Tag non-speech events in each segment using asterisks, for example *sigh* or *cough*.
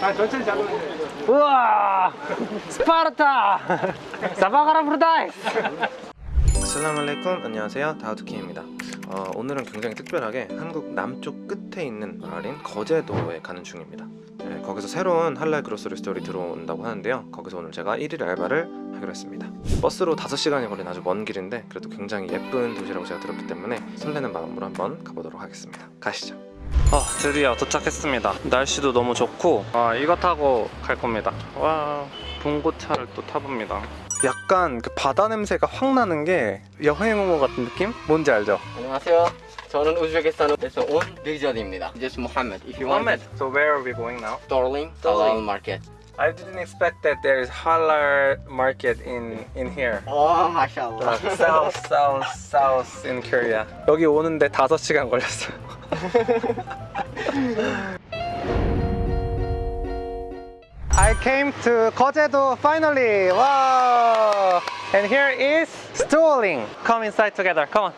아 천천히 잡으면 돼. 우와 스파르타. 사바가라 브루다이스 아슬라말레이쿰 안녕하세요. 다우드킴입니다. 어, 오늘은 굉장히 특별하게 한국 남쪽 끝에 있는 마을인 거제도에 가는 중입니다. 네, 거기서 새로운 할랄 그로스리 스토리 들어온다고 하는데요. 거기서 오늘 제가 1일 알바를 하기로 했습니다. 버스로 5시간이 걸린 아주 먼 길인데 그래도 굉장히 예쁜 도시라고 제가 들었기 때문에 설레는 마음으로 한번 가보도록 하겠습니다. 가시죠 어, 드디어 도착했습니다 날씨도 너무 좋고 아, 이거 타고 갈 겁니다 와 봉고차를 또 타봅니다 약간 그 바다 냄새가 확 나는 게 여행 온것 같은 느낌? 뭔지 알죠? 안녕하세요. 저는 우즈베키스탄에서 온 리전입니다. This is Mohammed. If you want so where are we going now? Darling, Darling. Halal Market. I didn't expect that there is halal market in in here. Oh, mashallah. Like south, south, south in Korea. 여기 오는데 5시간 걸렸어요. *laughs* I came to Kojedo finally. Wow! And here is Stooling. Come inside together. Come on.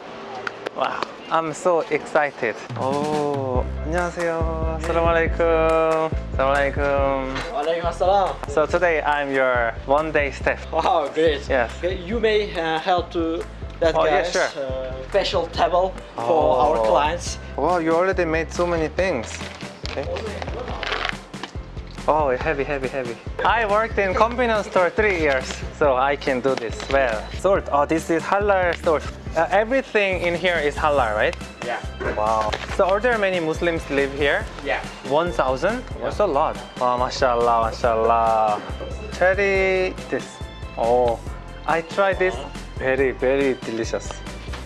Wow. I'm so excited. Oh, 안녕하세요. Assalamualaikum. Assalamualaikum. Walaikum assalam. So today I'm your one day staff. Wow, great. Yes. Okay, You may uh, help to that Oh, yeah, guy's sure. uh, special table for Oh. our clients. Wow, you already made so many things. Okay. Oh, heavy, heavy, heavy. I worked in convenience store three years, so I can do this well. Salt. Oh, this is halal salt. Uh, everything in here is halal, right? Yeah. Wow. So are there many Muslims live here? Yeah. 1,000? That's a lot. Wow, mashallah, mashallah. Cherry this. Oh, I tried this. Very, very delicious.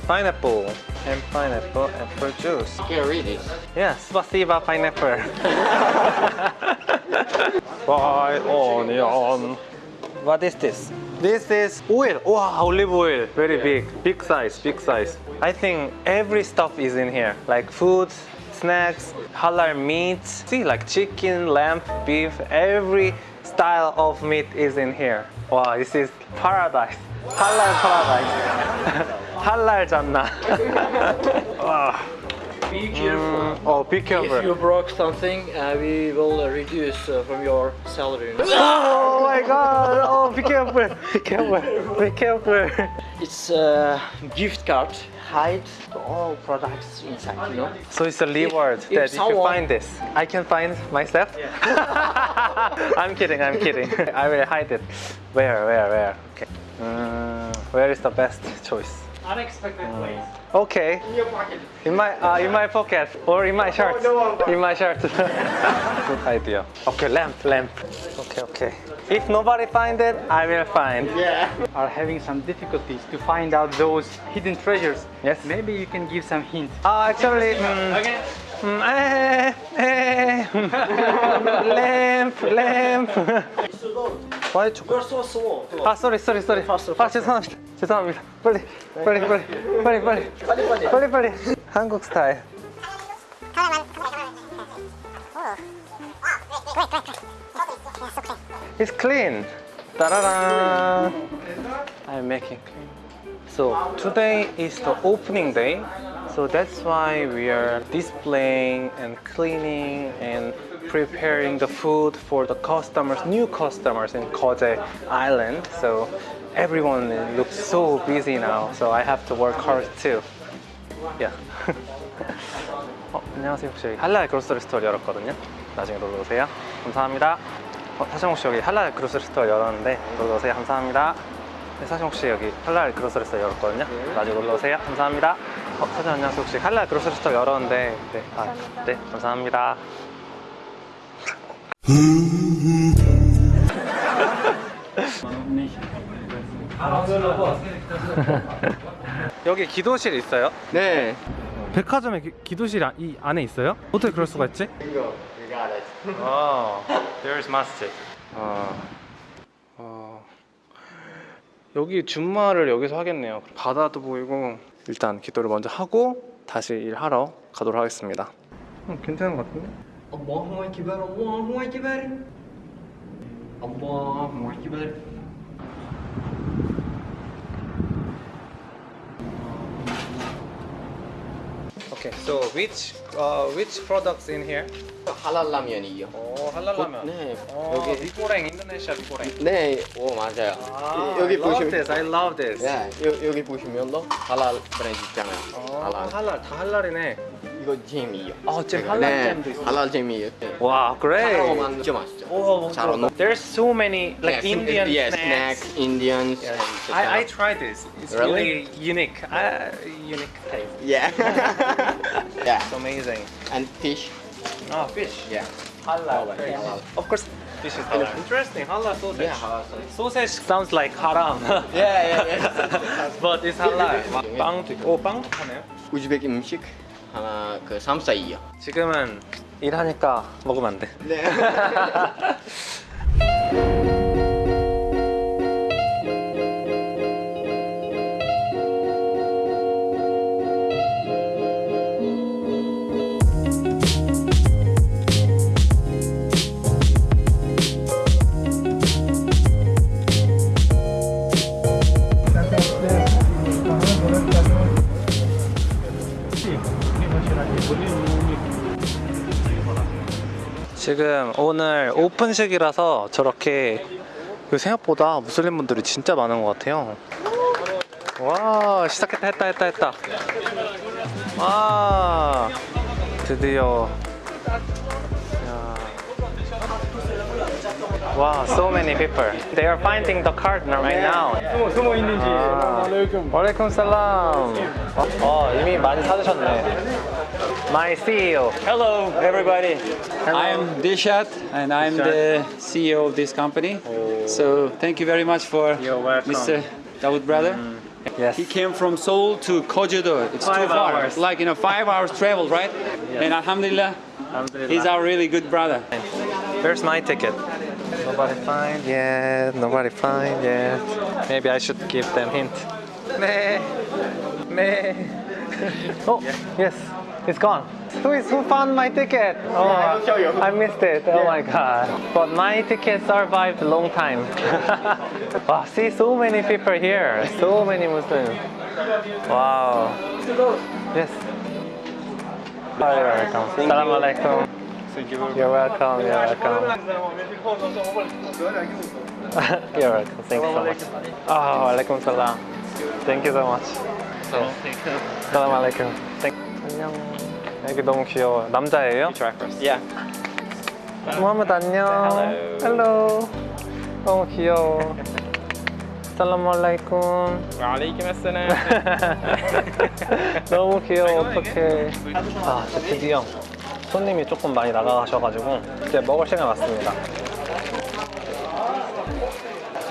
Pineapple and pineapple apple juice. You can read it. Yeah, spasiba pineapple. *laughs* *laughs* Fried onion. What is this? This is oil. Wow, olive oil. Very big. Big size, big size. I think every stuff is in here. Like food, snacks, halal meats. See, like chicken, lamb, beef. Every style of meat is in here. Wow, this is paradise. Halal paradise. *laughs* halal Jannah. *laughs* wow. Be careful. Oh, be careful. If you broke something, uh, we will uh, reduce uh, from your salary. *laughs* Oh my god! Oh, be careful! Be careful! Be careful! it's a gift card. Hide all products inside, you know. So it's a reward if that if you someone- find this, I can find myself. *laughs* I'm kidding. I'm kidding. *laughs* I will hide it. Where? Where? Where? Okay. Mm, where is the best choice? Unexpected place. Okay. In your pocket. In my uh, in my pocket or in my shirt. In my shirt. *laughs* Good idea. Okay, lamp, lamp. Okay, okay. If nobody find it, I will find. Yeah. Are having some difficulties to find out those hidden treasures. Yes. Maybe you can give some hint. Uh, actually, mm, Okay. mm, eh, eh, *laughs* lamp, lamp. Why chocolate? You're so small. 아, sorry, sorry, sorry. Faster, 아, 죄송합니다. 죄송합니다. 빨리, 빨리, 빨리, 빨리, 빨리, 빨리 빨리. 빨리, 빨리. 한국 스타일. It's clean. 따라란. I'm making clean. So today is the opening day. So that's why we are displaying and cleaning and preparing the food for the customers, new customers in Koje Island. So everyone looks so busy now. So I have to work hard too. Yeah. *laughs* 어, 안녕하세요. 혹시 여기 할랄 그로서리 스토어 열었거든요. 나중에 놀러 오세요. 감사합니다. 어, 사장 혹시 여기 할랄 그로서리 스토어 열었는데 놀러 오세요. 감사합니다. 네, 사장 혹시 여기 할랄 그로서리 스토어 열었거든요. 나중에 놀러 오세요. 감사합니다. 어, 사장 안녕하세요. 혹시 할랄 그로서리 스토어 열었는데 네, 아, 네, 감사합니다. *laughs* 여기 기도실 있어요? 네. 백화점에 기, 도실 이 안에 있어요? 어떻게 그럴 수가 있지? You got it. Oh, there's masjid. 어, 어, 여기 준마를 여기서 하겠네요. 바다도 보이고 일단 기도를 먼저 하고 다시 일하러 가도록 하겠습니다. 음, 괜찮은 것 같은데? Allahu Ekber, Allahu Ekber. Allahu Ekber. Okay, so which uh, which products in here? 할랄 라면이요. 오 할랄 라면. 네. 어, 여기 미고랭 인도네시아 미고랭. 네, 오 맞아요. 아, 이- 여기 I love 보시면 this. I love this. 네, 여, 여기 보시면도 할랄 브랜드 있잖아요. 어, 할랄. 할랄 다 할랄이네. 이거 잼이요. 아, 잼 할랄 네, 잼도 있어. 할랄 잼이요. 네. 와, great. 하나만 진짜 맛있죠. Oh, 잘 어울려. there's so many like Yeah, Indian yeah, snacks. snacks, Indians. Yes. and I, I tried this. It's Really? really unique. Uh, unique taste. Yeah. yeah. *laughs* It's amazing. And fish. Oh, fish. Yeah. Halal. Halal. Of course, fish is halal. Interesting. Halal sausage. Yeah, halal sausage. Sausage sounds like haram. *laughs* Yeah, yeah, yeah. *laughs* but it's halal. 빵도 있고. 오, 빵도 파네요. 우즈베키 음식 하나 그 삼사이요. 지금은 일하니까 먹으면 안 돼. 네. *laughs* 지금 오늘 오픈식이라서 저렇게 그 생각보다 무슬림 분들이 진짜 많은 것 같아요. 와 시작했다 했다 했다 했다. 와 드디어. 야. 와 so many people. They are finding the card right now. 숨어, 숨어 있는지. 아, 와레이쿰 살람. 어 이미 많이 사드셨네. My CEO. Hello, everybody. Hello. I'm Dishat, and I'm the CEO of this company. Oh. So thank you very much for. Mr. Dawood brother. Mm. Yes. He came from Seoul to Kojedo. It's Five too far, hours. like you know, five hours travel, right? Yes. And Alhamdulillah, he's our really good brother. Where's my ticket? Nobody find yet. Nobody find yet. Maybe I should give them hint. 네. 네. *laughs* oh, yes. It's gone. Who is who found my ticket? Oh, I missed it. Oh my god. But my ticket survived a long time. *laughs* wow, see so many people here. So many Muslims. Wow. Yes. Oh, you're welcome. Salam alaikum. You're welcome. You're welcome. *laughs* You're welcome. Thank you so much. Oh, alaikum salam. Thank you so much. Salam alaikum. Thank. 안녕. 애기 너무 귀여워. 남자예요? Yeah. 무하mmad 안녕. Hello. 너무 귀여워. 살람 알라이쿰. assalam. 너무 귀여워. 어떡해. 아, 이제 드디어 손님이 조금 많이 나가셔가지고 이제 먹을 시간 왔습니다.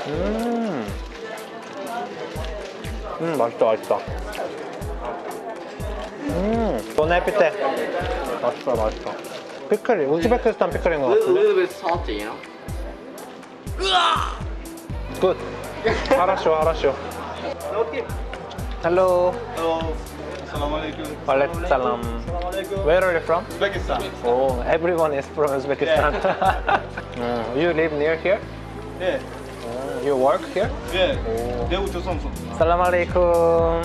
음. 음, 맛있다, 맛있다. 음, 보네피테. 맛있어, 맛있어. 피클이, 우즈베키스탄 피클인 것 A 같은데? little bit salty, you know. 굿. 하라쇼, 하라쇼. Hello. Walaikum salam. Where are you from? Uzbekistan. Oh, everyone is from Uzbekistan. *laughs* Mm, you live near here? Yeah, Mm, you work here? yeah. Dev Joseonsun. Salam alaikum.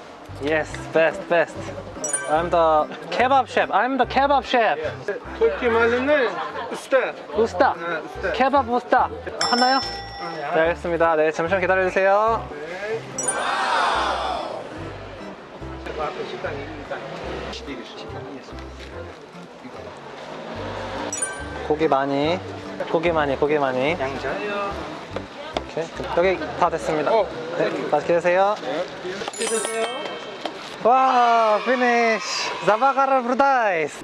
Yes, best, best. I'm the kebab chef. I'm the kebab chef. 터키 말로는 우스타. 우스타. 케밥 우스타. 하나요? 네, 알겠습니다. 네, 잠시만 기다려 주세요. 고기 많이. 고기 많이, 고기 많이. 양자요. 오케이. 여기 다 됐습니다. 네, 맛있게 드세요. 와, 피니쉬. 자바 Wow, finish! Zabakar advertise!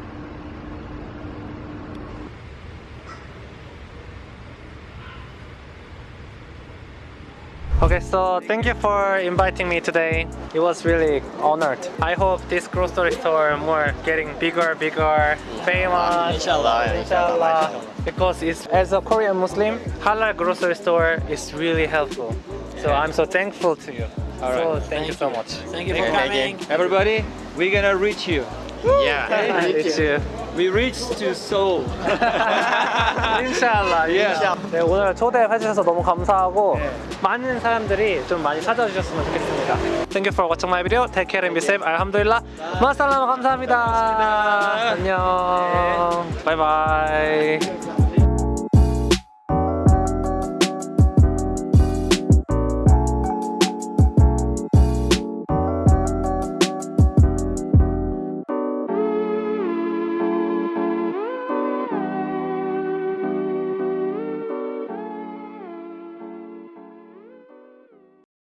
Okay, so thank you for inviting me today. It was really honored. I hope this grocery store more getting bigger, bigger, famous. Inshallah, inshallah. Because it's, as a Korean Muslim, halal grocery store is really helpful. So I'm so thankful to you. So thank, you so much. Thank you for coming. Everybody, we're gonna reach you. Yeah, it's you. We reach to Seoul. 인샬라. Yeah. 네, 오늘 초대해 주셔서 너무 감사하고 많은 사람들이 좀 많이 찾아주셨으면 좋겠습니다. Thank you for watching my video. Take care and be safe. 알함두릴라. 마살라마 감사합니다. 안녕. 바이바이.